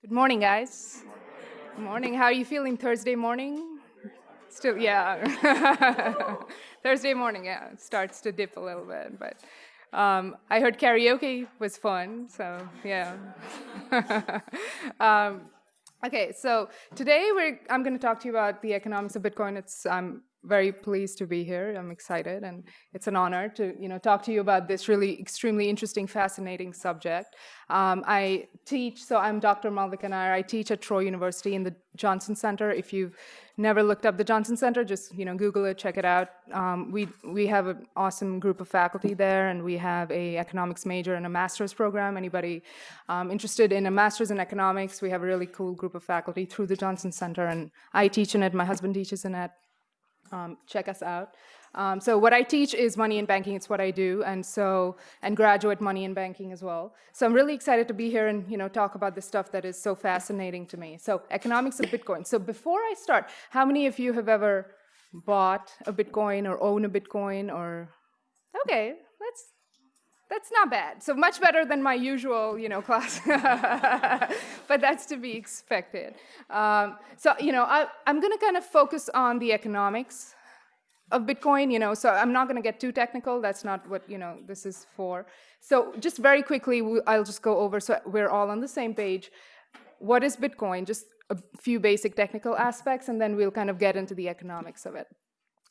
Good morning, guys. Good morning. How are you feeling Thursday morning? Still, yeah. Thursday morning, yeah, it starts to dip a little bit, but um, I heard karaoke was fun, so yeah. um, okay, so today we're, I'm going to talk to you about the economics of Bitcoin. It's I'm very pleased to be here. I'm excited, and it's an honor to you know talk to you about this really extremely interesting, fascinating subject. Um, I teach, so I'm Dr. Malavika Nair. I teach at Troy University in the Johnson Center. If you've never looked up the Johnson Center, just you know Google it, check it out. Um, we we have an awesome group of faculty there, and we have a economics major and a master's program. Anybody um, interested in a master's in economics? We have a really cool group of faculty through the Johnson Center, and I teach in it. My husband teaches in it. Um, check us out. Um, so what I teach is money and banking. It's what I do, and so and graduate money and banking as well. So I'm really excited to be here and you know talk about this stuff that is so fascinating to me. So economics of Bitcoin. So before I start, how many of you have ever bought a Bitcoin or own a Bitcoin or? Okay, that's that's not bad. So much better than my usual, you know, class. but that's to be expected. Um, so, you know, I, I'm going to kind of focus on the economics of Bitcoin, you know, so I'm not going to get too technical. That's not what, you know, this is for. So just very quickly, I'll just go over so we're all on the same page. What is Bitcoin? Just a few basic technical aspects, and then we'll kind of get into the economics of it.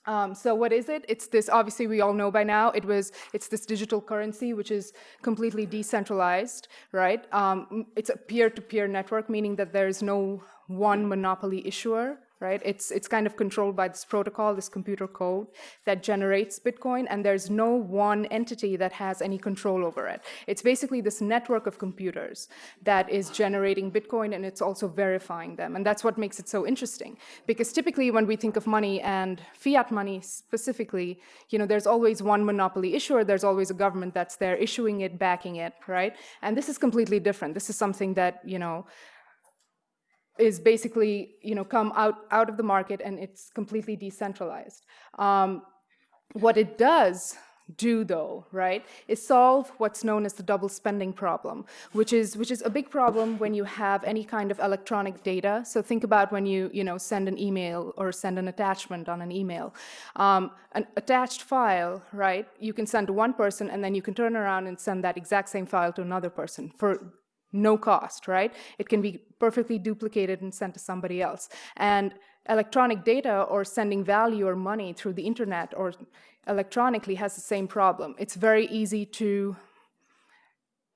Um, so what is it? It's this, obviously we all know by now, it was, it's this digital currency which is completely decentralized, right? Um, it's a peer-to-peer -peer network, meaning that there is no one monopoly issuer, right? It's, it's kind of controlled by this protocol, this computer code that generates Bitcoin, and there's no one entity that has any control over it. It's basically this network of computers that is generating Bitcoin, and it's also verifying them. And that's what makes it so interesting, because typically when we think of money and fiat money specifically, you know, there's always one monopoly issuer, there's always a government that's there issuing it, backing it, right? And this is completely different. This is something that, you know, is basically you know come out out of the market and it's completely decentralized. Um, what it does do though, right, is solve what's known as the double spending problem, which is which is a big problem when you have any kind of electronic data. So think about when you you know send an email or send an attachment on an email. Um, an attached file, right, you can send to one person and then you can turn around and send that exact same file to another person for no cost, right? It can be perfectly duplicated and sent to somebody else. And electronic data or sending value or money through the internet or electronically has the same problem. It's very easy to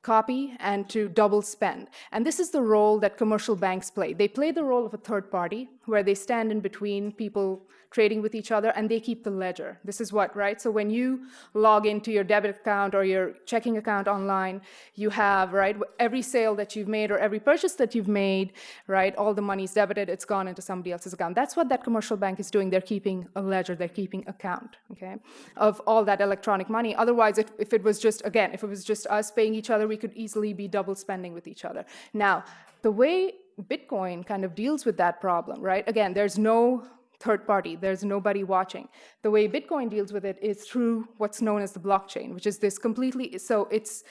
copy and to double spend. And this is the role that commercial banks play. They play the role of a third party where they stand in between people trading with each other and they keep the ledger. This is what, right? So when you log into your debit account or your checking account online, you have, right, every sale that you've made or every purchase that you've made, right, all the money's debited, it's gone into somebody else's account. That's what that commercial bank is doing. They're keeping a ledger, they're keeping account, okay, of all that electronic money. Otherwise, if, if it was just, again, if it was just us paying each other, we could easily be double spending with each other. Now, the way Bitcoin kind of deals with that problem, right? Again, there's no third party. There's nobody watching. The way Bitcoin deals with it is through what's known as the blockchain, which is this completely, so it's,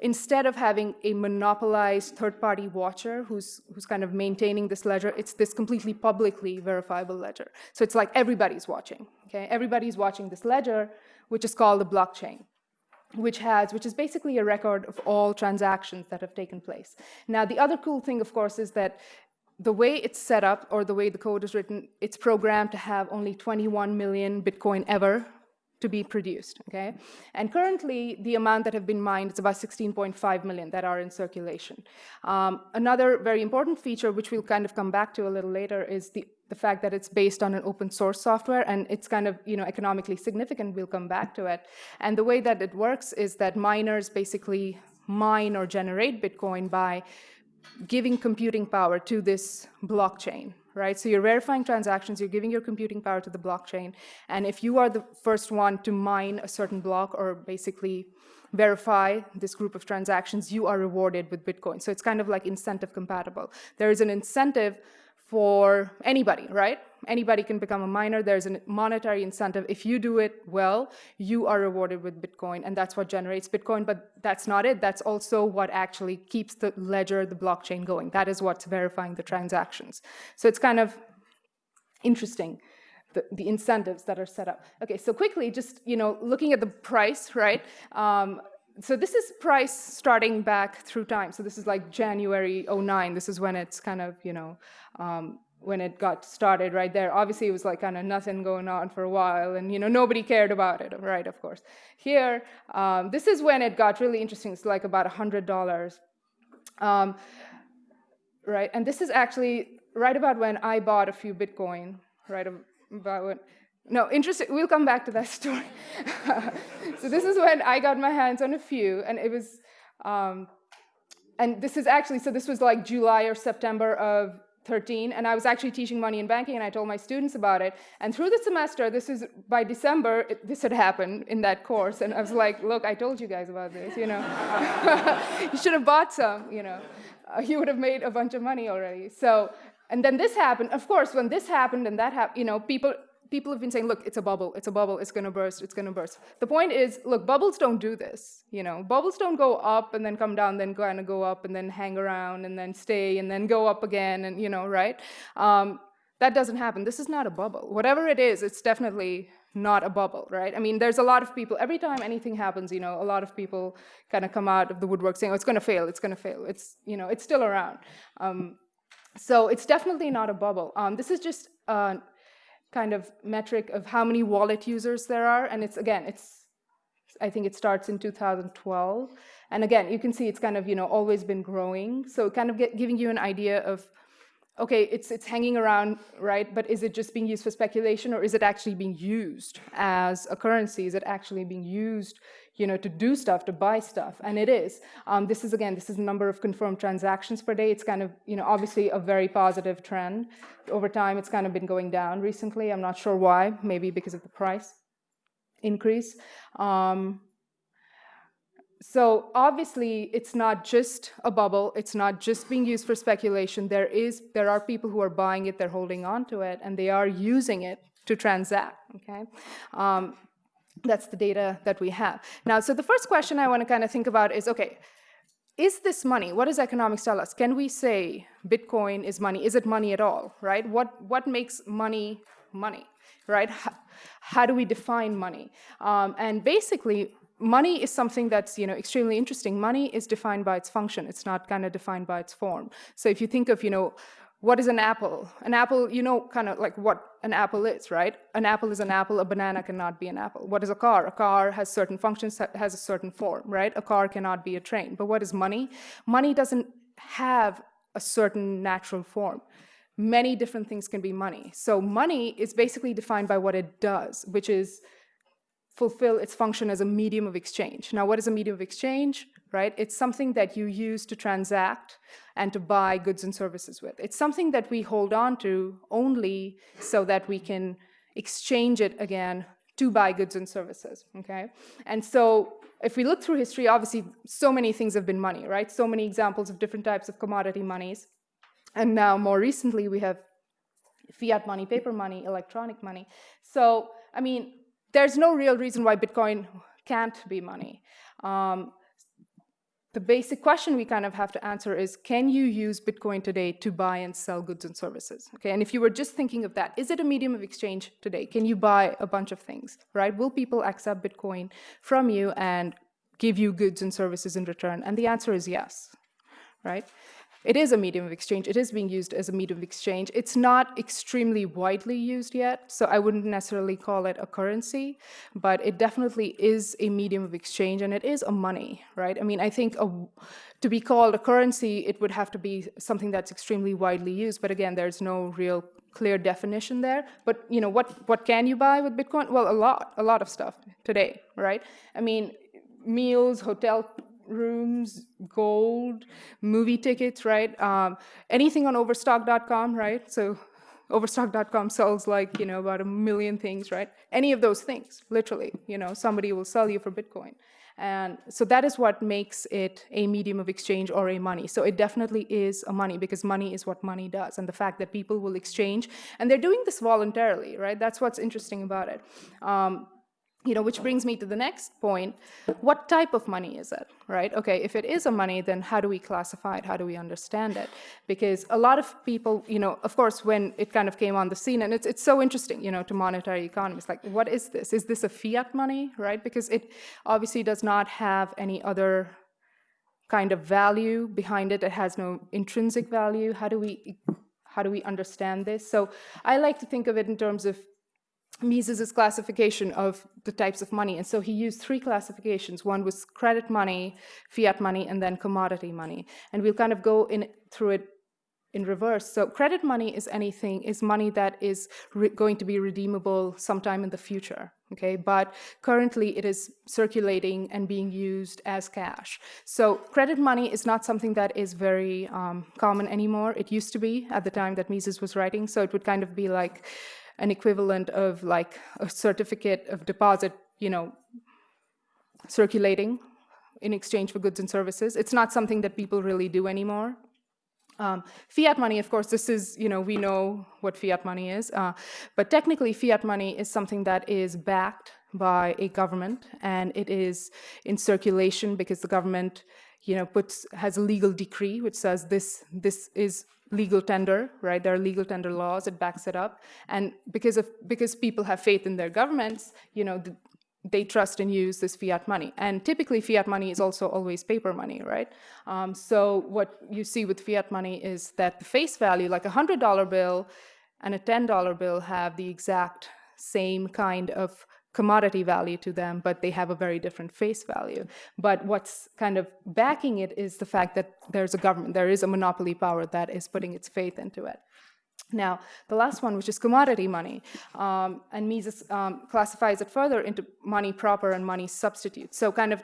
instead of having a monopolized third-party watcher who's, who's kind of maintaining this ledger, it's this completely publicly verifiable ledger. So it's like everybody's watching, okay? Everybody's watching this ledger, which is called the blockchain which has, which is basically a record of all transactions that have taken place. Now, the other cool thing, of course, is that the way it's set up or the way the code is written, it's programmed to have only 21 million Bitcoin ever to be produced, okay? And currently, the amount that have been mined is about 16.5 million that are in circulation. Um, another very important feature, which we'll kind of come back to a little later, is the, the fact that it's based on an open source software, and it's kind of, you know, economically significant. We'll come back to it. And the way that it works is that miners basically mine or generate Bitcoin by giving computing power to this blockchain, right? So you're verifying transactions, you're giving your computing power to the blockchain, and if you are the first one to mine a certain block or basically verify this group of transactions, you are rewarded with Bitcoin. So it's kind of like incentive compatible. There is an incentive for anybody, right? Anybody can become a miner. There's a monetary incentive. If you do it well, you are rewarded with Bitcoin, and that's what generates Bitcoin. But that's not it. That's also what actually keeps the ledger, the blockchain going. That is what's verifying the transactions. So it's kind of interesting. The, the, incentives that are set up. Okay, so quickly, just you know, looking at the price, right? Um, so this is price starting back through time. So this is like January 09. This is when it's kind of, you know, um, when it got started right there. Obviously, it was like kind of nothing going on for a while, and you know nobody cared about it, right? Of course. Here, um, this is when it got really interesting. It's like about a hundred dollars, um, right? And this is actually right about when I bought a few Bitcoin, right about when. No, interesting. We'll come back to that story. so this is when I got my hands on a few, and it was. Um, and this is actually, so this was like July or September of 13, and I was actually teaching money and banking, and I told my students about it. And through the semester, this is by December, it, this had happened in that course, and I was like, look, I told you guys about this, you know. you should have bought some, you know. Uh, you would have made a bunch of money already. So, and then this happened. Of course, when this happened and that happened, you know, people people have been saying, look, it's a bubble, it's a bubble, it's gonna burst, it's gonna burst. The point is, look, bubbles don't do this, you know. Bubbles don't go up and then come down, then kind of go up and then hang around and then stay and then go up again and, you know, right? Um, that doesn't happen. This is not a bubble. Whatever it is, it's definitely not a bubble, right? I mean, there's a lot of people, every time anything happens, you know, a lot of people kind of come out of the woodwork saying, oh, it's gonna fail, it's gonna fail. It's, you know, it's still around. Um, so it's definitely not a bubble. Um, this is just uh, kind of metric of how many wallet users there are. And it's, again, it's, I think it starts in 2012. And again, you can see it's kind of, you know, always been growing. So kind of get, giving you an idea of, okay, it's, it's hanging around, right? But is it just being used for speculation or is it actually being used as a currency? Is it actually being used you know, to do stuff, to buy stuff, and it is. Um, this is, again, this is the number of confirmed transactions per day. It's kind of, you know, obviously a very positive trend. Over time, it's kind of been going down recently. I'm not sure why, maybe because of the price increase. Um, so obviously, it's not just a bubble. It's not just being used for speculation. There is, there are people who are buying it, they're holding on to it, and they are using it to transact, okay? Um, that's the data that we have. Now, so the first question I want to kind of think about is, okay, is this money? What does economics tell us? Can we say Bitcoin is money? Is it money at all, right? What, what makes money money, right? How, how do we define money? Um, and basically, money is something that's you know extremely interesting. Money is defined by its function. It's not kind of defined by its form. So if you think of you know what is an apple? An apple, you know kind of like what an apple is, right? An apple is an apple, a banana cannot be an apple. What is a car? A car has certain functions, has a certain form, right? A car cannot be a train. But what is money? Money doesn't have a certain natural form. Many different things can be money. So money is basically defined by what it does, which is fulfill its function as a medium of exchange. Now, what is a medium of exchange? right? It's something that you use to transact and to buy goods and services with. It's something that we hold on to only so that we can exchange it again to buy goods and services, okay? And so if we look through history, obviously so many things have been money, right? So many examples of different types of commodity monies. And now more recently we have fiat money, paper money, electronic money. So, I mean, there's no real reason why Bitcoin can't be money. Um, the basic question we kind of have to answer is, can you use Bitcoin today to buy and sell goods and services? Okay, and if you were just thinking of that, is it a medium of exchange today? Can you buy a bunch of things, right? Will people accept Bitcoin from you and give you goods and services in return? And the answer is yes, right? It is a medium of exchange. It is being used as a medium of exchange. It's not extremely widely used yet, so I wouldn't necessarily call it a currency, but it definitely is a medium of exchange, and it is a money, right? I mean, I think a, to be called a currency, it would have to be something that's extremely widely used, but again, there's no real clear definition there. But you know, what, what can you buy with Bitcoin? Well, a lot, a lot of stuff today, right? I mean, meals, hotel rooms, gold, movie tickets, right? Um, anything on overstock.com, right? So Overstock.com sells like, you know, about a million things, right? Any of those things, literally, you know, somebody will sell you for Bitcoin. And so that is what makes it a medium of exchange or a money. So it definitely is a money because money is what money does. And the fact that people will exchange, and they're doing this voluntarily, right? That's what's interesting about it. Um, you know, which brings me to the next point. What type of money is it, right? Okay, if it is a money, then how do we classify it? How do we understand it? Because a lot of people, you know, of course, when it kind of came on the scene, and it's, it's so interesting, you know, to monetary economists, like, what is this? Is this a fiat money, right? Because it obviously does not have any other kind of value behind it. It has no intrinsic value. How do we, how do we understand this? So I like to think of it in terms of Mises' classification of the types of money. And so he used three classifications. One was credit money, fiat money, and then commodity money. And we'll kind of go in through it in reverse. So credit money is anything, is money that is going to be redeemable sometime in the future, okay? But currently it is circulating and being used as cash. So credit money is not something that is very um, common anymore. It used to be at the time that Mises was writing. So it would kind of be like, an equivalent of like a certificate of deposit, you know, circulating in exchange for goods and services. It's not something that people really do anymore. Um, fiat money, of course, this is, you know, we know what fiat money is, uh, but technically fiat money is something that is backed by a government and it is in circulation because the government you know, puts has a legal decree which says this this is legal tender, right? There are legal tender laws, it backs it up. And because of because people have faith in their governments, you know, the, they trust and use this fiat money. And typically fiat money is also always paper money, right? Um, so what you see with fiat money is that the face value, like a $100 bill and a $10 bill have the exact same kind of commodity value to them, but they have a very different face value. But what's kind of backing it is the fact that there's a government, there is a monopoly power that is putting its faith into it. Now, the last one, which is commodity money, um, and Mises um, classifies it further into money proper and money substitute. So kind of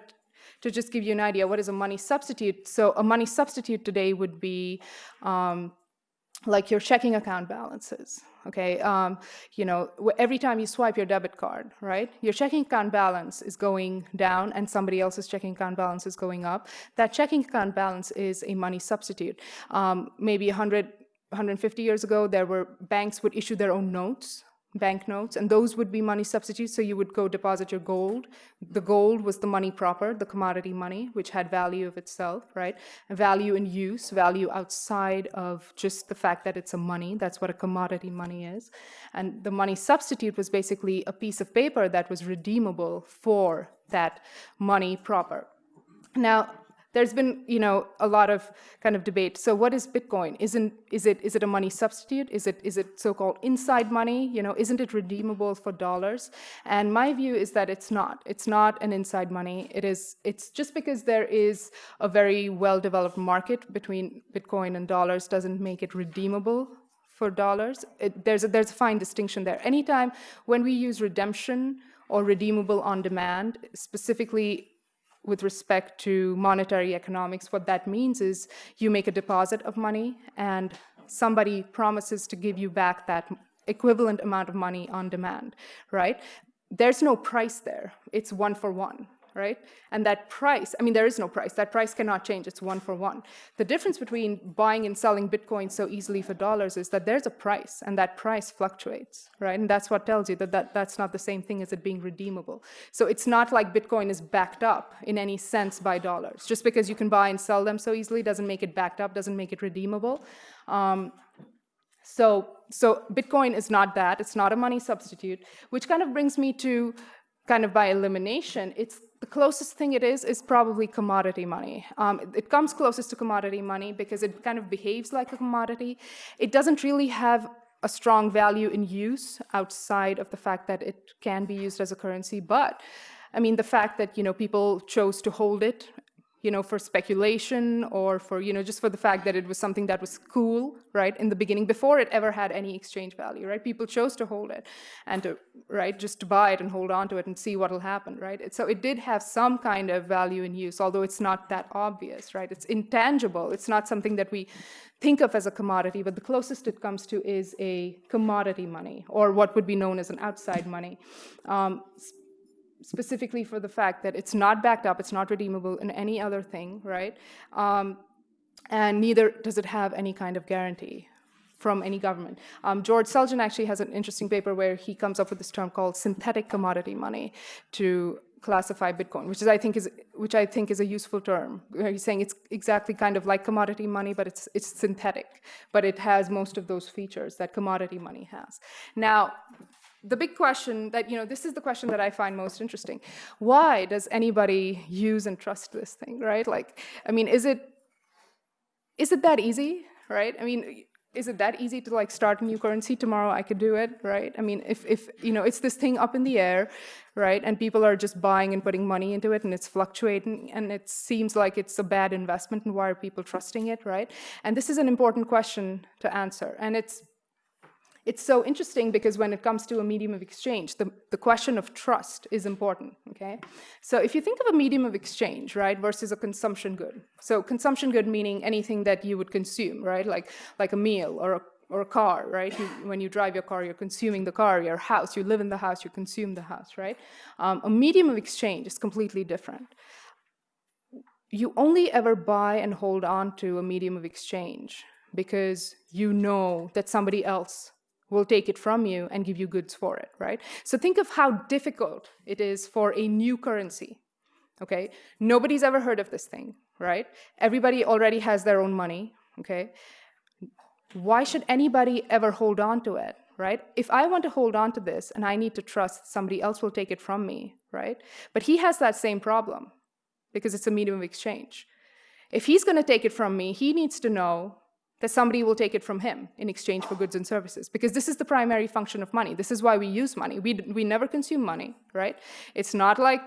to just give you an idea, what is a money substitute? So a money substitute today would be um, like your checking account balances, okay? Um, you know, every time you swipe your debit card, right? Your checking account balance is going down and somebody else's checking account balance is going up. That checking account balance is a money substitute. Um, maybe 100, 150 years ago, there were banks would issue their own notes banknotes, and those would be money substitutes. So you would go deposit your gold. The gold was the money proper, the commodity money, which had value of itself, right? Value in use, value outside of just the fact that it's a money. That's what a commodity money is. And the money substitute was basically a piece of paper that was redeemable for that money proper. Now, there's been, you know, a lot of kind of debate. So what is Bitcoin? Isn't, is it, is it a money substitute? Is it, is it so-called inside money? You know, isn't it redeemable for dollars? And my view is that it's not. It's not an inside money. It is, it's just because there is a very well-developed market between Bitcoin and dollars doesn't make it redeemable for dollars. It, there's, a, there's a fine distinction there. Anytime when we use redemption or redeemable on demand, specifically with respect to monetary economics, what that means is you make a deposit of money and somebody promises to give you back that equivalent amount of money on demand, right? There's no price there. It's one for one right? And that price, I mean, there is no price. That price cannot change. It's one for one. The difference between buying and selling Bitcoin so easily for dollars is that there's a price, and that price fluctuates, right? And that's what tells you that, that that's not the same thing as it being redeemable. So it's not like Bitcoin is backed up in any sense by dollars. Just because you can buy and sell them so easily doesn't make it backed up, doesn't make it redeemable. Um, so, so Bitcoin is not that. It's not a money substitute, which kind of brings me to kind of by elimination, it's the closest thing it is is probably commodity money. Um, it comes closest to commodity money because it kind of behaves like a commodity. It doesn't really have a strong value in use outside of the fact that it can be used as a currency. But I mean, the fact that you know people chose to hold it, you know, for speculation or for, you know, just for the fact that it was something that was cool, right, in the beginning, before it ever had any exchange value, right? People chose to hold it and to, right, just to buy it and hold on to it and see what'll happen, right? So it did have some kind of value in use, although it's not that obvious, right? It's intangible. It's not something that we think of as a commodity, but the closest it comes to is a commodity money, or what would be known as an outside money. Um, specifically for the fact that it's not backed up, it's not redeemable in any other thing, right? Um, and neither does it have any kind of guarantee from any government. Um, George Selgin actually has an interesting paper where he comes up with this term called synthetic commodity money to classify Bitcoin, which is I think is which I think is a useful term. He's saying it's exactly kind of like commodity money, but it's it's synthetic, but it has most of those features that commodity money has. Now, the big question that, you know, this is the question that I find most interesting. Why does anybody use and trust this thing, right? Like, I mean, is it, is it that easy, right? I mean, is it that easy to like start a new currency tomorrow i could do it right i mean if, if you know it's this thing up in the air right and people are just buying and putting money into it and it's fluctuating and it seems like it's a bad investment and why are people trusting it right and this is an important question to answer and it's it's so interesting because when it comes to a medium of exchange, the, the question of trust is important, okay? So if you think of a medium of exchange, right, versus a consumption good. So consumption good meaning anything that you would consume, right? Like, like a meal or a, or a car, right? You, when you drive your car, you're consuming the car, your house, you live in the house, you consume the house, right? Um, a medium of exchange is completely different. You only ever buy and hold on to a medium of exchange because you know that somebody else will take it from you and give you goods for it, right? So think of how difficult it is for a new currency, okay? Nobody's ever heard of this thing, right? Everybody already has their own money, okay? Why should anybody ever hold on to it, right? If I want to hold on to this and I need to trust somebody else will take it from me, right? But he has that same problem because it's a medium of exchange. If he's going to take it from me, he needs to know that somebody will take it from him in exchange for goods and services. Because this is the primary function of money. This is why we use money. We, we never consume money, right? It's not like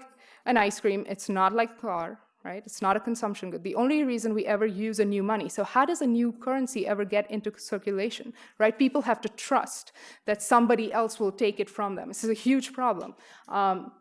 an ice cream. It's not like a car, right? It's not a consumption good. The only reason we ever use a new money. So how does a new currency ever get into circulation, right? People have to trust that somebody else will take it from them. This is a huge problem. Um,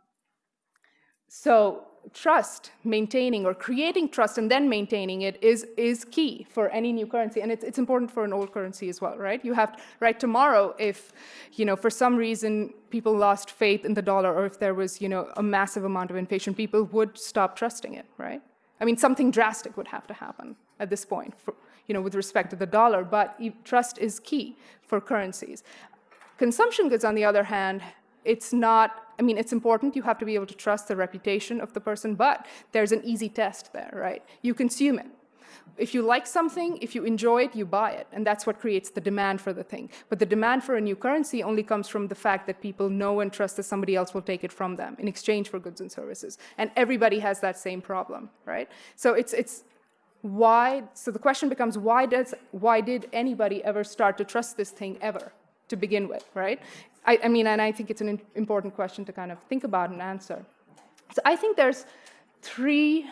so trust, maintaining or creating trust and then maintaining it is, is key for any new currency. And it's, it's important for an old currency as well, right? You have, right, tomorrow, if, you know, for some reason people lost faith in the dollar or if there was, you know, a massive amount of inflation, people would stop trusting it, right? I mean, something drastic would have to happen at this point, for, you know, with respect to the dollar, but trust is key for currencies. Consumption goods, on the other hand, it's not I mean, it's important. You have to be able to trust the reputation of the person, but there's an easy test there, right? You consume it. If you like something, if you enjoy it, you buy it. And that's what creates the demand for the thing. But the demand for a new currency only comes from the fact that people know and trust that somebody else will take it from them in exchange for goods and services. And everybody has that same problem, right? So it's, it's why, so the question becomes, why, does, why did anybody ever start to trust this thing ever? to begin with, right? I, I mean, and I think it's an important question to kind of think about and answer. So I think there's three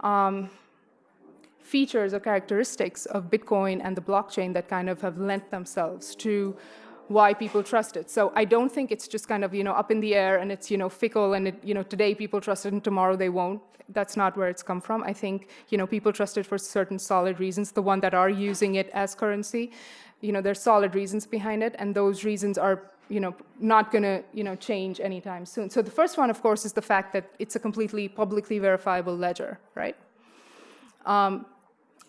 um, features or characteristics of Bitcoin and the blockchain that kind of have lent themselves to why people trust it. So I don't think it's just kind of, you know, up in the air and it's, you know, fickle and, it, you know, today people trust it and tomorrow they won't. That's not where it's come from. I think, you know, people trust it for certain solid reasons. The one that are using it as currency, you know, there's solid reasons behind it and those reasons are you know, not going to, you know, change anytime soon. So the first one, of course, is the fact that it's a completely publicly verifiable ledger, right? Um,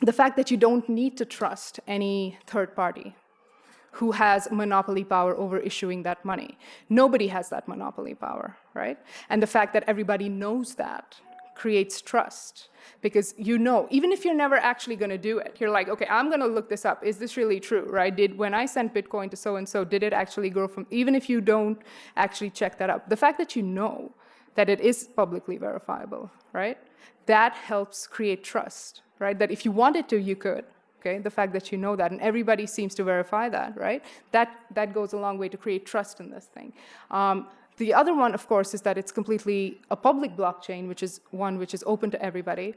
the fact that you don't need to trust any third party who has monopoly power over issuing that money. Nobody has that monopoly power, right? And the fact that everybody knows that creates trust because you know, even if you're never actually going to do it, you're like, okay, I'm going to look this up. Is this really true, right? Did when I sent Bitcoin to so-and-so, did it actually grow from, even if you don't actually check that up, the fact that you know that it is publicly verifiable, right? That helps create trust, right? That if you wanted to, you could, okay? The fact that you know that, and everybody seems to verify that, right? That, that goes a long way to create trust in this thing. Um, the other one, of course, is that it's completely a public blockchain, which is one which is open to everybody.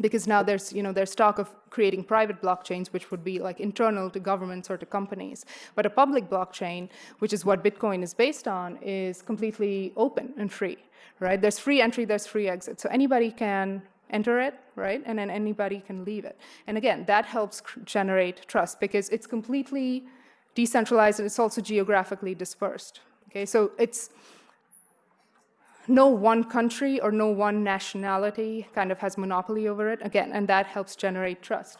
because now there's, you know, there's talk of creating private blockchains, which would be like internal to governments or to companies. But a public blockchain, which is what Bitcoin is based on, is completely open and free, right? There's free entry, there's free exit. So anybody can enter it, right? And then anybody can leave it. And again, that helps generate trust because it's completely decentralized and it's also geographically dispersed. Okay, so it's, no one country or no one nationality kind of has monopoly over it, again, and that helps generate trust.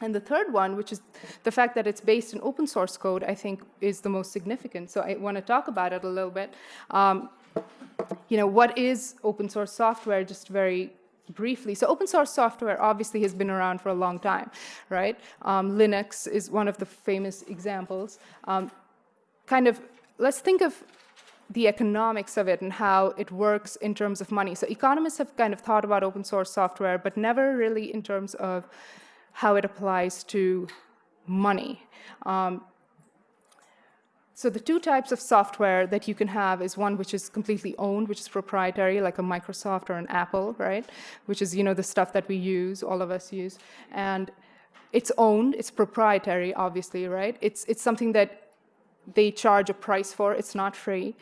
And the third one, which is the fact that it's based in open source code, I think is the most significant. So I want to talk about it a little bit. Um, you know, what is open source software, just very briefly. So open source software obviously has been around for a long time, right? Um, Linux is one of the famous examples. Um, kind of, let's think of the economics of it and how it works in terms of money. So economists have kind of thought about open source software, but never really in terms of how it applies to money. Um, so the two types of software that you can have is one which is completely owned, which is proprietary, like a Microsoft or an Apple, right? Which is, you know, the stuff that we use, all of us use. And it's owned, it's proprietary, obviously, right? It's, it's something that they charge a price for. It's not free.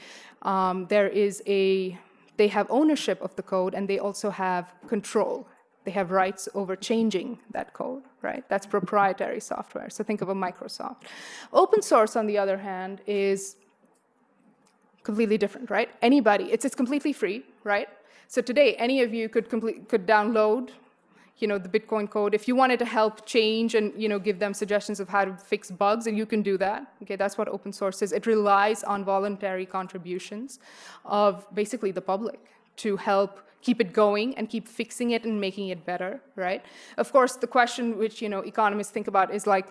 Um, there is a, they have ownership of the code and they also have control. They have rights over changing that code, right? That's proprietary software. So think of a Microsoft. Open source, on the other hand, is completely different, right? Anybody, it's, it's completely free, right? So today, any of you could, complete, could download you know, the Bitcoin code. If you wanted to help change and, you know, give them suggestions of how to fix bugs, and you can do that. Okay, that's what open source is. It relies on voluntary contributions of basically the public to help keep it going and keep fixing it and making it better, right? Of course, the question which, you know, economists think about is like,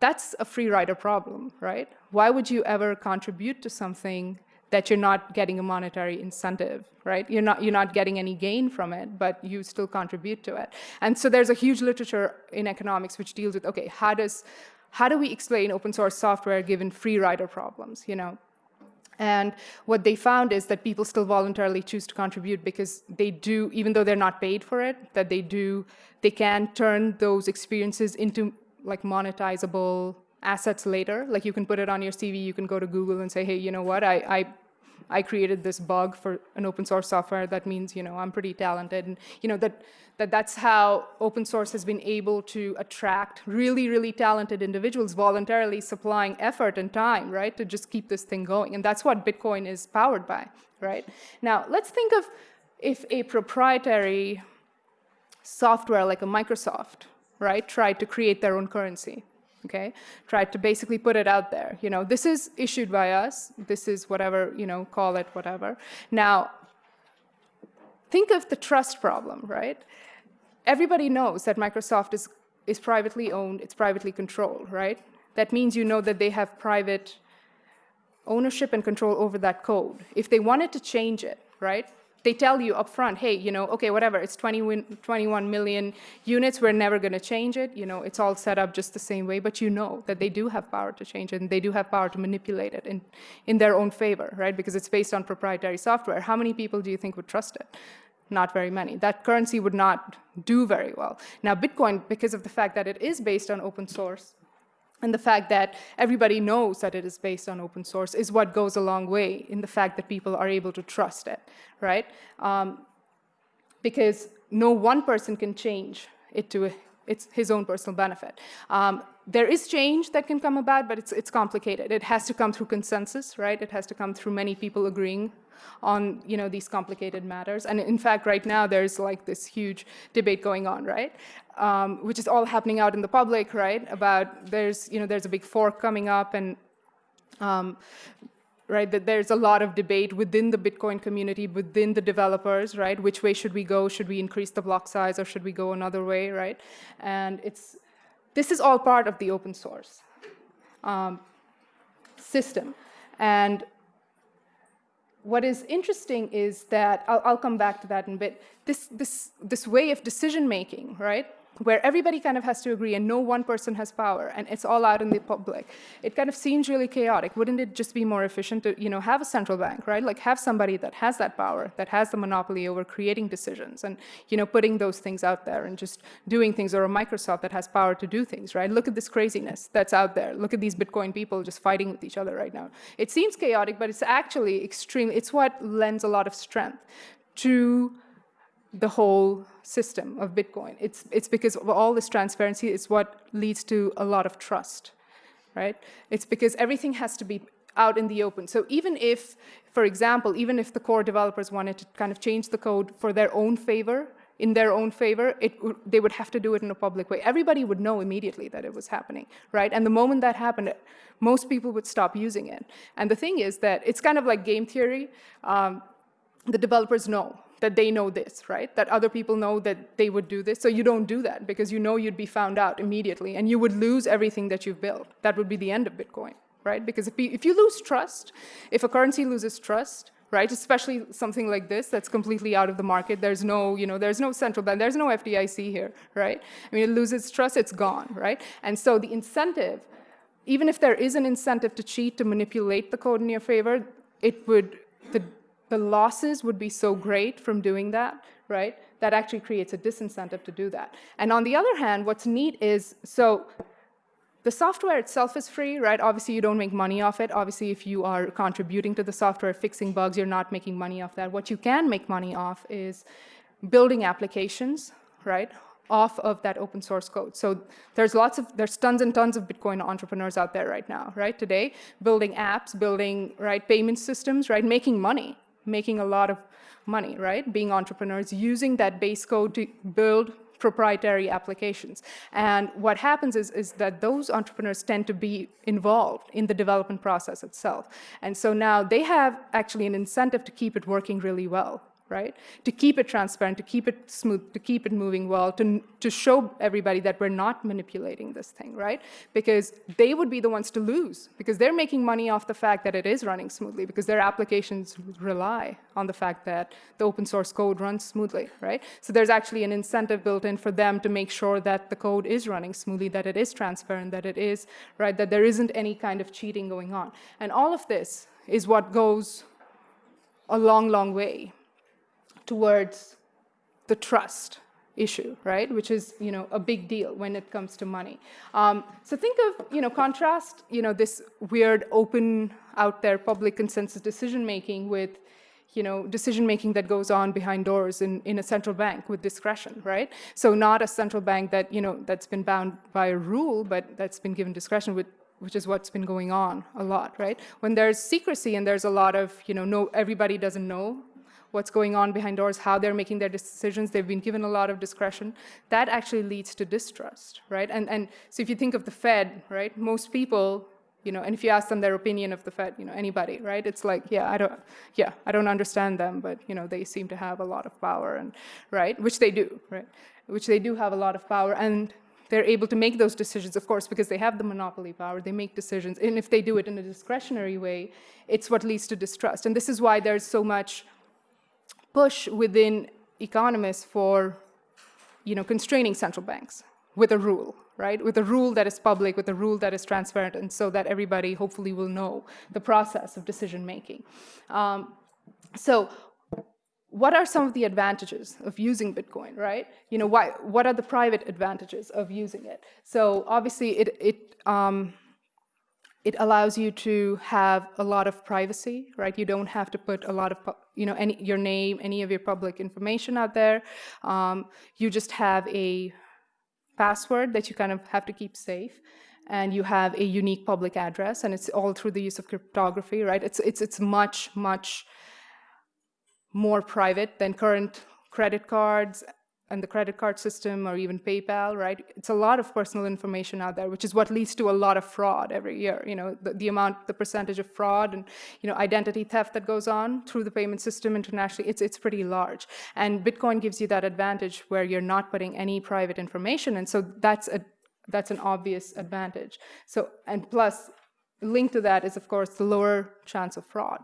that's a free rider problem, right? Why would you ever contribute to something that you're not getting a monetary incentive, right? You're not, you're not getting any gain from it, but you still contribute to it. And so there's a huge literature in economics which deals with, okay, how does, how do we explain open source software given free rider problems, you know? And what they found is that people still voluntarily choose to contribute because they do, even though they're not paid for it, that they do, they can turn those experiences into like monetizable assets later. Like you can put it on your CV, you can go to Google and say, hey, you know what, I, I, I created this bug for an open source software. That means, you know, I'm pretty talented. And, you know, that, that that's how open source has been able to attract really, really talented individuals voluntarily supplying effort and time, right, to just keep this thing going. And that's what Bitcoin is powered by, right? Now, let's think of if a proprietary software like a Microsoft, right, tried to create their own currency okay? Tried to basically put it out there. You know, this is issued by us. This is whatever, you know, call it whatever. Now, think of the trust problem, right? Everybody knows that Microsoft is, is privately owned, it's privately controlled, right? That means you know that they have private ownership and control over that code. If they wanted to change it, right, they tell you up front, hey, you know, okay, whatever, it's 20, 21 million units, we're never going to change it. You know, it's all set up just the same way, but you know that they do have power to change it and they do have power to manipulate it in, in their own favor, right? Because it's based on proprietary software. How many people do you think would trust it? Not very many. That currency would not do very well. Now, Bitcoin, because of the fact that it is based on open source, and the fact that everybody knows that it is based on open source is what goes a long way in the fact that people are able to trust it, right? Um, because no one person can change it to it's his own personal benefit. Um, there is change that can come about, but it's, it's complicated. It has to come through consensus, right? It has to come through many people agreeing on you know these complicated matters. And in fact, right now there's like this huge debate going on, right? Um, which is all happening out in the public, right? About there's you know there's a big fork coming up, and um, right? That there's a lot of debate within the Bitcoin community, within the developers, right? Which way should we go? Should we increase the block size or should we go another way, right? And it's this is all part of the open source um, system. And what is interesting is that, I'll, I'll, come back to that in a bit, this, this, this way of decision making, right? Where everybody kind of has to agree and no one person has power and it's all out in the public. It kind of seems really chaotic. Wouldn't it just be more efficient to, you know, have a central bank, right? Like have somebody that has that power, that has the monopoly over creating decisions and, you know, putting those things out there and just doing things or a Microsoft that has power to do things, right? Look at this craziness that's out there. Look at these Bitcoin people just fighting with each other right now. It seems chaotic, but it's actually extremely, it's what lends a lot of strength to the whole system of Bitcoin. It's, it's because of all this transparency is what leads to a lot of trust, right? It's because everything has to be out in the open. So even if, for example, even if the core developers wanted to kind of change the code for their own favor, in their own favor, it, they would have to do it in a public way. Everybody would know immediately that it was happening, right? And the moment that happened, most people would stop using it. And the thing is that it's kind of like game theory. Um, the developers know that they know this, right? That other people know that they would do this. So you don't do that because you know you'd be found out immediately and you would lose everything that you've built. That would be the end of Bitcoin, right? Because if you, if you lose trust, if a currency loses trust, right? Especially something like this that's completely out of the market. There's no, you know, there's no central bank, there's no FDIC here, right? I mean, it loses trust, it's gone, right? And so the incentive, even if there is an incentive to cheat, to manipulate the code in your favor, it would, the the losses would be so great from doing that, right? That actually creates a disincentive to do that. And on the other hand, what's neat is, so the software itself is free, right? Obviously, you don't make money off it. Obviously, if you are contributing to the software, fixing bugs, you're not making money off that. What you can make money off is building applications, right? off of that open source code. So there's lots of, there's tons and tons of Bitcoin entrepreneurs out there right now, right? Today, building apps, building, right, payment systems, right, making money, making a lot of money, right? Being entrepreneurs, using that base code to build proprietary applications. And what happens is, is that those entrepreneurs tend to be involved in the development process itself. And so now they have actually an incentive to keep it working really well, right? To keep it transparent, to keep it smooth, to keep it moving well, to, to show everybody that we're not manipulating this thing, right? Because they would be the ones to lose, because they're making money off the fact that it is running smoothly, because their applications rely on the fact that the open source code runs smoothly, right? So there's actually an incentive built in for them to make sure that the code is running smoothly, that it is transparent, that it is, right, that there isn't any kind of cheating going on. And all of this is what goes a long, long way towards the trust issue, right? Which is, you know, a big deal when it comes to money. Um, so think of, you know, contrast, you know, this weird open out there public consensus decision making with, you know, decision making that goes on behind doors in, in a central bank with discretion, right? So not a central bank that, you know, that's been bound by a rule, but that's been given discretion with which is what's been going on a lot, right? When there's secrecy and there's a lot of, you know, no, everybody doesn't know what's going on behind doors, how they're making their decisions. They've been given a lot of discretion. That actually leads to distrust, right? And, and so if you think of the Fed, right, most people, you know, and if you ask them their opinion of the Fed, you know, anybody, right, it's like, yeah, I don't, yeah, I don't understand them, but, you know, they seem to have a lot of power, and right, which they do, right, which they do have a lot of power, and they're able to make those decisions, of course, because they have the monopoly power. They make decisions. And if they do it in a discretionary way, it's what leads to distrust. And this is why there's so much push within economists for you know, constraining central banks with a rule, right? With a rule that is public, with a rule that is transparent, and so that everybody hopefully will know the process of decision making. Um, so what are some of the advantages of using Bitcoin, right? You know, why, what are the private advantages of using it? So obviously it, it um, it allows you to have a lot of privacy, right? You don't have to put a lot of, you know, any, your name, any of your public information out there. Um, you just have a password that you kind of have to keep safe and you have a unique public address and it's all through the use of cryptography, right? It's, it's, it's much, much more private than current credit cards and the credit card system or even PayPal, right? It's a lot of personal information out there, which is what leads to a lot of fraud every year. You know, the, the, amount, the percentage of fraud and, you know, identity theft that goes on through the payment system internationally, it's, it's pretty large. And Bitcoin gives you that advantage where you're not putting any private information. And so that's a, that's an obvious advantage. So, and plus, linked to that is, of course, the lower chance of fraud.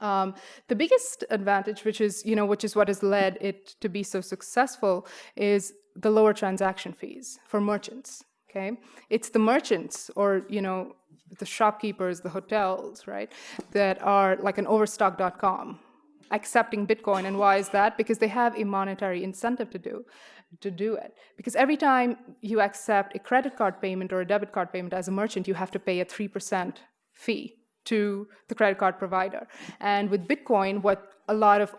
Um, the biggest advantage, which is, you know, which is what has led it to be so successful, is the lower transaction fees for merchants, okay? It's the merchants or, you know, the shopkeepers, the hotels, right, that are like an overstock.com accepting Bitcoin. And why is that? Because they have a monetary incentive to do to do it. Because every time you accept a credit card payment or a debit card payment as a merchant, you have to pay a 3% fee to the credit card provider. And with Bitcoin, what a lot of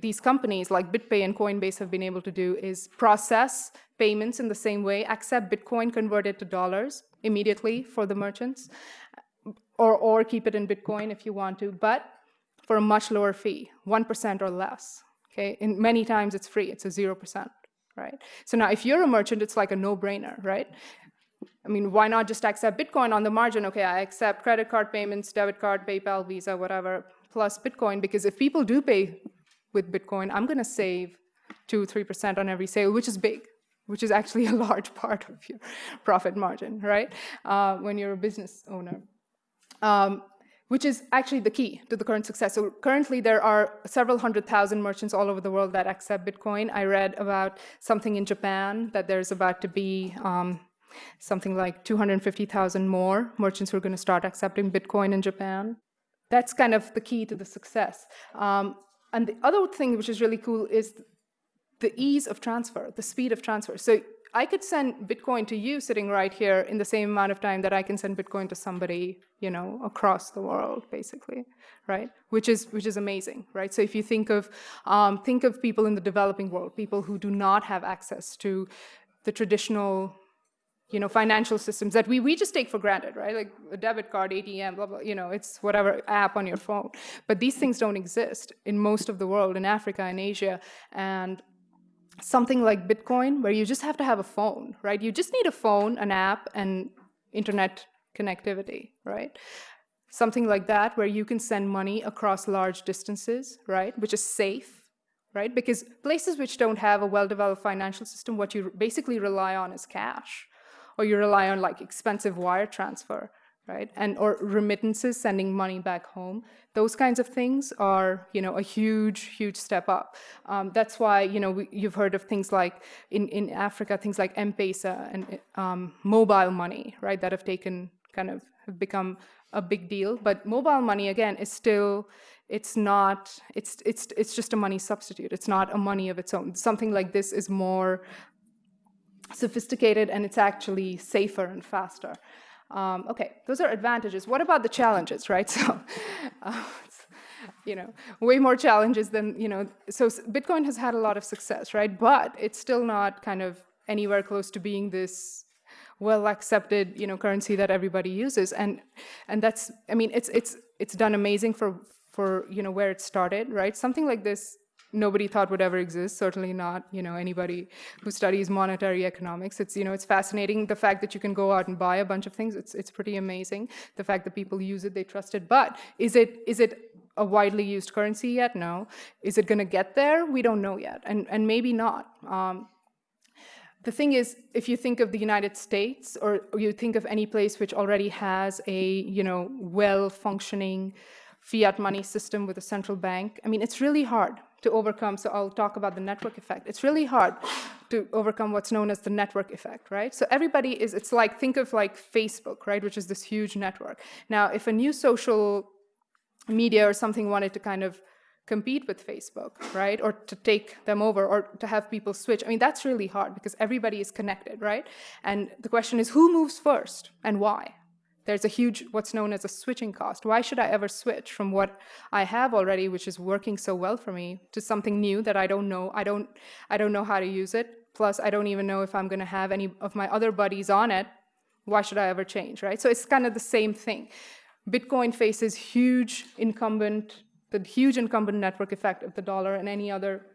these companies like BitPay and Coinbase have been able to do is process payments in the same way, accept Bitcoin, convert it to dollars immediately for the merchants, or, or keep it in Bitcoin if you want to, but for a much lower fee, 1% or less. Okay, and many times it's free, it's a 0%, right? So now if you're a merchant, it's like a no-brainer, right? I mean, why not just accept Bitcoin on the margin? Okay, I accept credit card payments, debit card, PayPal, Visa, whatever, plus Bitcoin, because if people do pay with Bitcoin, I'm gonna save two, 3% on every sale, which is big, which is actually a large part of your profit margin, right? Uh, when you're a business owner. Um, which is actually the key to the current success. So currently there are several hundred thousand merchants all over the world that accept Bitcoin. I read about something in Japan that there's about to be um, something like 250,000 more merchants who are going to start accepting Bitcoin in Japan. That's kind of the key to the success. Um, and the other thing which is really cool is the ease of transfer, the speed of transfer. So I could send Bitcoin to you sitting right here in the same amount of time that I can send Bitcoin to somebody, you know, across the world, basically, right? Which is which is amazing, right? So if you think of um, think of people in the developing world, people who do not have access to the traditional you know, financial systems that we, we just take for granted, right? Like a debit card, ATM, blah, blah, you know, it's whatever app on your phone. But these things don't exist in most of the world, in Africa and Asia. And something like Bitcoin, where you just have to have a phone, right? You just need a phone, an app, and internet connectivity, right? Something like that, where you can send money across large distances, right? Which is safe, right? Because places which don't have a well-developed financial system, what you basically rely on is cash, or you rely on like expensive wire transfer, right? And or remittances, sending money back home. Those kinds of things are, you know, a huge, huge step up. Um, that's why, you know, we, you've heard of things like in, in Africa, things like M-Pesa and um, mobile money, right? That have taken kind of have become a big deal. But mobile money, again, is still, it's not, it's, it's, it's just a money substitute. It's not a money of its own. Something like this is more sophisticated and it's actually safer and faster. Um, okay, those are advantages. What about the challenges, right? So, uh, you know, way more challenges than, you know, so Bitcoin has had a lot of success, right? But it's still not kind of anywhere close to being this well accepted, you know, currency that everybody uses. And, and that's, I mean, it's, it's, it's done amazing for, for, you know, where it started, right? Something like this nobody thought would ever exist, certainly not, you know, anybody who studies monetary economics. It's, you know, it's fascinating. The fact that you can go out and buy a bunch of things, it's, it's pretty amazing. The fact that people use it, they trust it. But is it, is it a widely used currency yet? No. Is it going to get there? We don't know yet, and, and maybe not. Um, the thing is, if you think of the United States, or, you think of any place which already has a, you know, well-functioning fiat money system with a central bank, I mean, it's really hard to overcome, so I'll talk about the network effect. It's really hard to overcome what's known as the network effect, right? So everybody is, it's like, think of like Facebook, right, which is this huge network. Now, if a new social media or something wanted to kind of compete with Facebook, right? Or to take them over or to have people switch. I mean, that's really hard because everybody is connected, right? And the question is who moves first and why, there's a huge, what's known as a switching cost. Why should I ever switch from what I have already, which is working so well for me, to something new that I don't know? I don't, I don't know how to use it. Plus, I don't even know if I'm going to have any of my other buddies on it. Why should I ever change, right? So it's kind of the same thing. Bitcoin faces huge incumbent, the huge incumbent network effect of the dollar and any other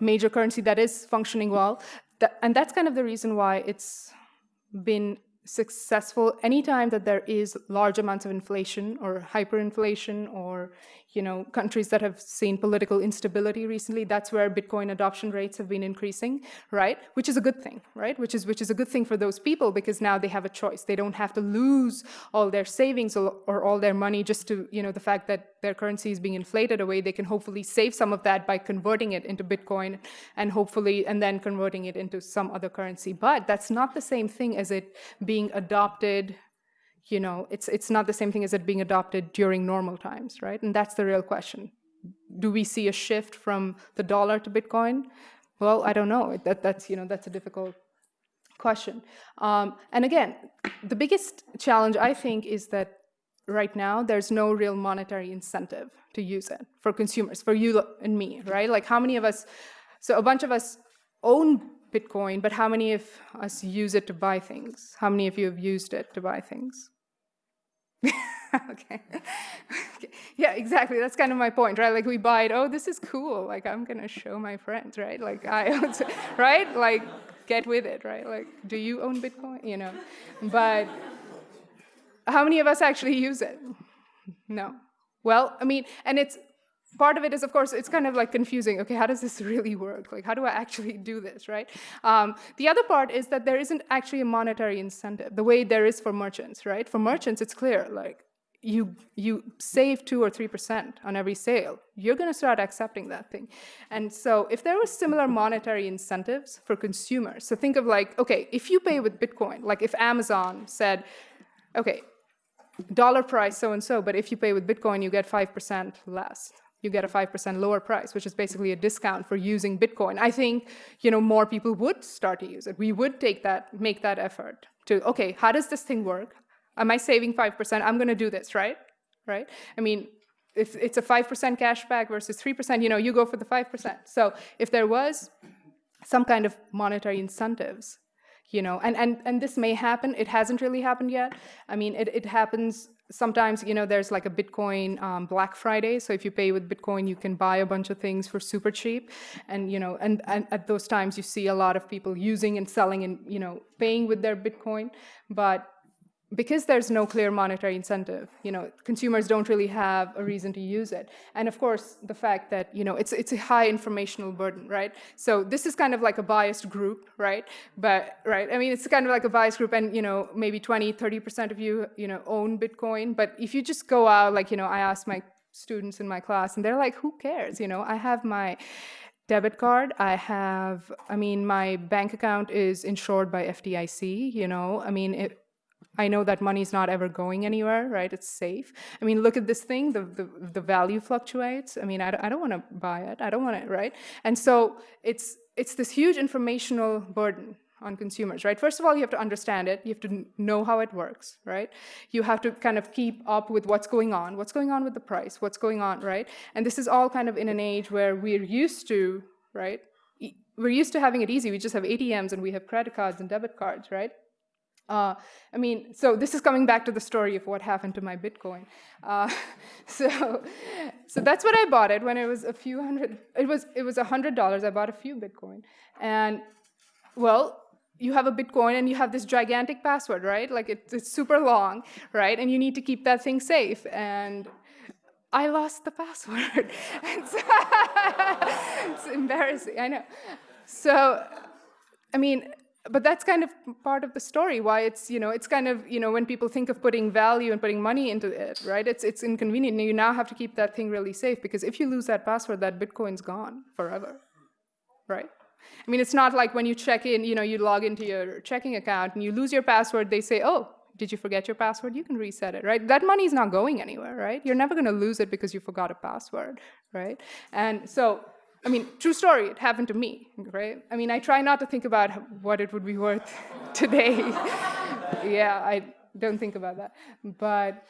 major currency that is functioning well. That, and that's kind of the reason why it's been successful anytime that there is large amounts of inflation or hyperinflation or you know, countries that have seen political instability recently, that's where Bitcoin adoption rates have been increasing, right? Which is a good thing, right? Which is, which is a good thing for those people because now they have a choice. They don't have to lose all their savings or, all their money just to, you know, the fact that their currency is being inflated away. They can hopefully save some of that by converting it into Bitcoin and hopefully, and then converting it into some other currency. But that's not the same thing as it being adopted you know, it's, it's not the same thing as it being adopted during normal times, right? And that's the real question. Do we see a shift from the dollar to Bitcoin? Well, I don't know. That, that's, you know, that's a difficult question. Um, and again, the biggest challenge, I think, is that right now there's no real monetary incentive to use it for consumers, for you and me, right? Like how many of us, so a bunch of us own Bitcoin, but how many of us use it to buy things? How many of you have used it to buy things? okay. okay. Yeah, exactly. That's kind of my point, right? Like we buy it, oh, this is cool. Like I'm gonna show my friends, right? Like I, right? Like get with it, right? Like, do you own Bitcoin? You know, but how many of us actually use it? No. Well, I mean, and it's part of it is, of course, it's kind of like confusing. Okay, how does this really work? Like, how do I actually do this, right? Um, the other part is that there isn't actually a monetary incentive the way there is for merchants, right? For merchants, it's clear, like, you, you save two or 3% on every sale, you're gonna start accepting that thing. And so if there was similar monetary incentives for consumers, so think of like, okay, if you pay with Bitcoin, like if Amazon said, okay, dollar price so-and-so, but if you pay with Bitcoin, you get 5% less you get a 5% lower price, which is basically a discount for using Bitcoin. I think, you know, more people would start to use it. We would take that, make that effort to, okay, how does this thing work? Am I saving 5%? I'm going to do this, right? Right? I mean, if it's a 5% cashback versus 3%, you know, you go for the 5%. So if there was some kind of monetary incentives, you know, and, and, and this may happen, it hasn't really happened yet. I mean, it, it happens sometimes you know there's like a bitcoin um, black friday. So if you pay with bitcoin you can buy a bunch of things for super cheap. And you know and, and at those times you see a lot of people using and selling and you know paying with their bitcoin. But because there's no clear monetary incentive, you know, consumers don't really have a reason to use it. And of course, the fact that, you know, it's, it's a high informational burden, right? So this is kind of like a biased group, right? But, right, I mean, it's kind of like a biased group and, you know, maybe 20, 30% of you, you know, own Bitcoin. But if you just go out, like, you know, I ask my students in my class and they're like, who cares? You know, I have my debit card. I have, I mean, my bank account is insured by FDIC, you know, I mean, it, I know that money is not ever going anywhere, right? It's safe. I mean, look at this thing, the, the, the value fluctuates. I mean, I, I don't want to buy it. I don't want it, right? And so it's, it's this huge informational burden on consumers, right? First of all, you have to understand it. You have to know how it works, right? You have to kind of keep up with what's going on, what's going on with the price, what's going on, right? And this is all kind of in an age where we're used to, right? We're used to having it easy. We just have ATMs and we have credit cards and debit cards, right? Uh, I mean, so this is coming back to the story of what happened to my Bitcoin. Uh, so, so that's what I bought it when it was a few hundred. It was it was a hundred dollars. I bought a few Bitcoin, and well, you have a Bitcoin and you have this gigantic password, right? Like it, it's super long, right? And you need to keep that thing safe. And I lost the password. it's embarrassing. I know. So, I mean but that's kind of part of the story why it's you know it's kind of you know when people think of putting value and putting money into it right? It's it's inconvenient. You now have to keep that thing really safe because if you lose that password that bitcoin's gone forever right? I mean it's not like when you check in you know you log into your checking account and you lose your password they say oh did you forget your password? You can reset it right? That money is not going anywhere right? You're never going to lose it because you forgot a password right? And so I mean, true story, it happened to me, right? I mean, I try not to think about what it would be worth today. yeah, I don't think about that. But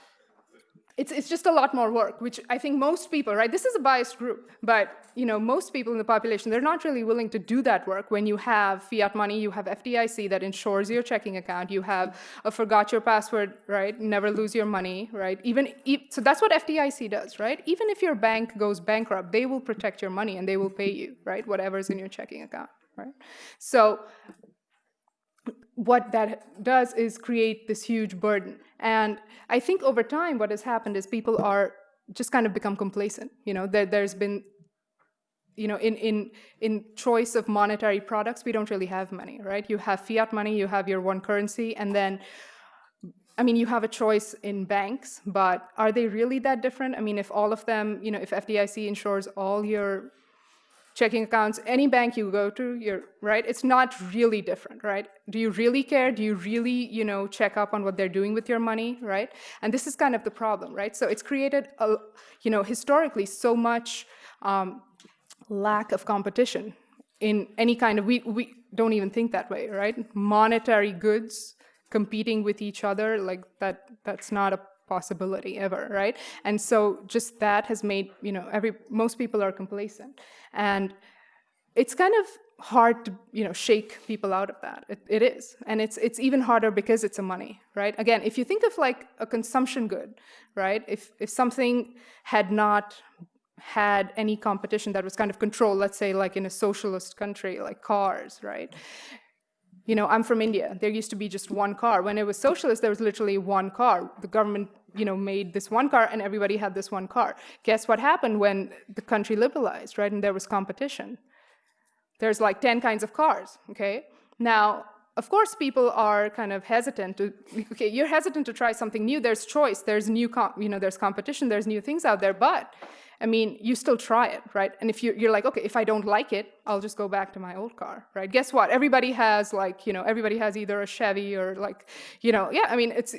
it's, it's just a lot more work, which I think most people, right, this is a biased group, but you know, most people in the population, they're not really willing to do that work when you have fiat money, you have FDIC that insures your checking account, you have a forgot your password, right, never lose your money, right, even, so that's what FDIC does, right, even if your bank goes bankrupt, they will protect your money and they will pay you, right, whatever's in your checking account, right, so what that does is create this huge burden. And I think over time what has happened is people are just kind of become complacent. You know, there, there's been, you know, in, in, in choice of monetary products, we don't really have money, right? You have fiat money, you have your one currency, and then, I mean, you have a choice in banks, but are they really that different? I mean, if all of them, you know, if FDIC insures all your checking accounts, any bank you go to, you're right. It's not really different, right? Do you really care? Do you really, you know, check up on what they're doing with your money, right? And this is kind of the problem, right? So it's created, a, you know, historically so much um, lack of competition in any kind of. We we don't even think that way, right? Monetary goods competing with each other like that. That's not a possibility ever, right? And so just that has made, you know, every most people are complacent. And it's kind of hard to, you know, shake people out of that. It, it is. And it's it's even harder because it's a money, right? Again, if you think of like a consumption good, right? If if something had not had any competition that was kind of controlled, let's say like in a socialist country, like cars, right? You know, I'm from India. There used to be just one car. When it was socialist, there was literally one car. The government, you know, made this one car and everybody had this one car. Guess what happened when the country liberalized, right? And there was competition. There's like 10 kinds of cars, okay? Now, of course, people are kind of hesitant to, okay, you're hesitant to try something new. There's choice, there's new, you know, there's competition, there's new things out there, but I mean, you still try it, right? And if you're, you're, like, okay, if I don't like it, I'll just go back to my old car, right? Guess what? Everybody has like, you know, everybody has either a Chevy or like, you know, yeah, I mean, it's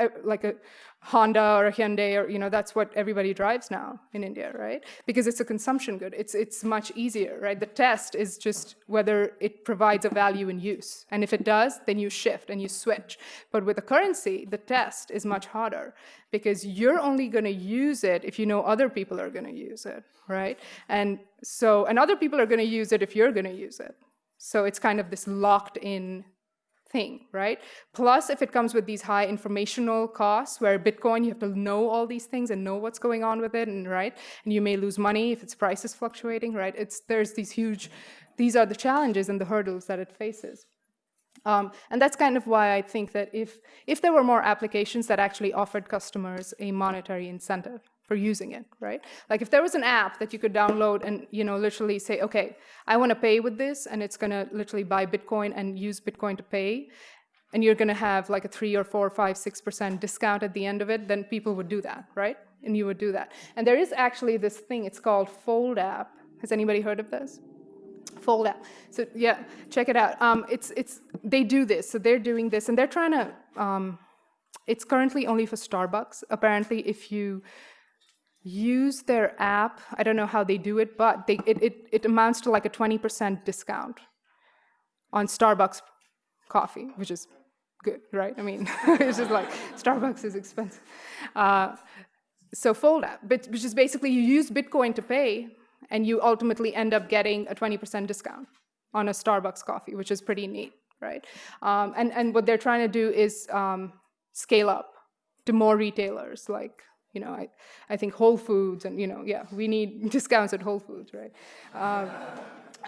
Uh, like a Honda or a Hyundai or, you know, that's what everybody drives now in India, right? Because it's a consumption good. It's, it's much easier, right? The test is just whether it provides a value in use. And if it does, then you shift and you switch. But with a currency, the test is much harder because you're only going to use it if you know other people are going to use it, right? And so, and other people are going to use it if you're going to use it. So it's kind of this locked in thing, right? Plus, if it comes with these high informational costs, where Bitcoin, you have to know all these things and know what's going on with it, and right, and you may lose money if its price is fluctuating, right? It's there's these huge, these are the challenges and the hurdles that it faces. Um, and that's kind of why I think that if if there were more applications that actually offered customers a monetary incentive, for using it, right? Like if there was an app that you could download and you know literally say, okay, I want to pay with this, and it's going to literally buy Bitcoin and use Bitcoin to pay, and you're going to have like a three or four, five, six percent discount at the end of it, then people would do that, right? And you would do that. And there is actually this thing. It's called Fold app. Has anybody heard of this? Fold app. So yeah, check it out. Um, it's it's they do this. So they're doing this, and they're trying to. Um, it's currently only for Starbucks. Apparently, if you use their app. I don't know how they do it, but they, it, it, it amounts to like a 20% discount on Starbucks coffee, which is good, right? I mean, it's just like Starbucks is expensive. Uh, so Fold app, but which is basically you use Bitcoin to pay, and you ultimately end up getting a 20% discount on a Starbucks coffee, which is pretty neat, right? Um, and, and what they're trying to do is um, scale up to more retailers, like you know, I, I think Whole Foods and, you know, yeah, we need discounts at Whole Foods, right? Um,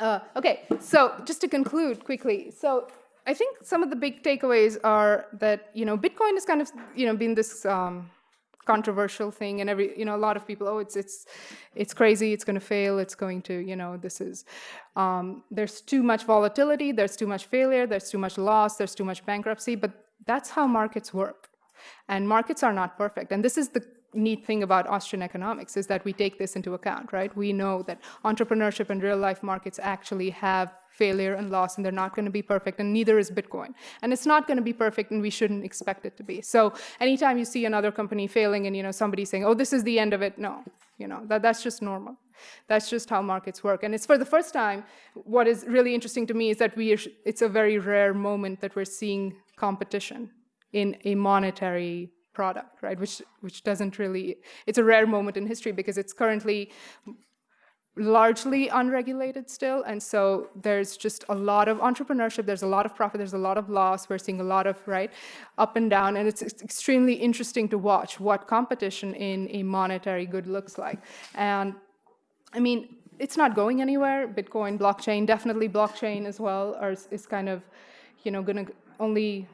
uh, okay, so just to conclude quickly, so I think some of the big takeaways are that, you know, Bitcoin has kind of, you know, been this um, controversial thing and every, you know, a lot of people, oh, it's, it's, it's crazy, it's going to fail, it's going to, you know, this is, um, there's too much volatility, there's too much failure, there's too much loss, there's too much bankruptcy, but that's how markets work. And markets are not perfect. And this is the neat thing about Austrian economics is that we take this into account, right? We know that entrepreneurship and real life markets actually have failure and loss and they're not going to be perfect and neither is Bitcoin. And it's not going to be perfect and we shouldn't expect it to be. So anytime you see another company failing and you know somebody saying, "Oh, this is the end of it." No. You know, that that's just normal. That's just how markets work. And it's for the first time what is really interesting to me is that we are, it's a very rare moment that we're seeing competition in a monetary product, right? Which which doesn't really, it's a rare moment in history because it's currently largely unregulated still. And so there's just a lot of entrepreneurship, there's a lot of profit, there's a lot of loss. We're seeing a lot of, right, up and down. And it's, it's extremely interesting to watch what competition in a monetary good looks like. And I mean, it's not going anywhere. Bitcoin, blockchain, definitely blockchain as well, are, is kind of, you know, going to only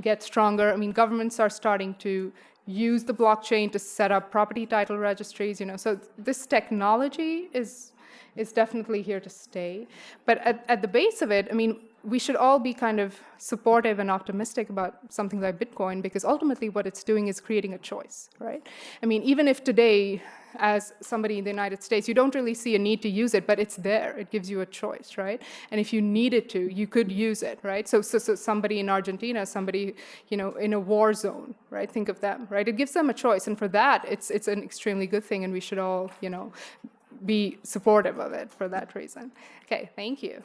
get stronger. I mean, governments are starting to use the blockchain to set up property title registries, you know. So this technology is is definitely here to stay. But at, at the base of it, I mean, we should all be kind of supportive and optimistic about something like Bitcoin because ultimately what it's doing is creating a choice, right? I mean, even if today, as somebody in the United States, you don't really see a need to use it, but it's there. It gives you a choice, right? And if you needed to, you could use it, right? So, so, so somebody in Argentina, somebody, you know, in a war zone, right? Think of them, right? It gives them a choice. And for that, it's, it's an extremely good thing. And we should all, you know, be supportive of it for that reason. Okay, thank you.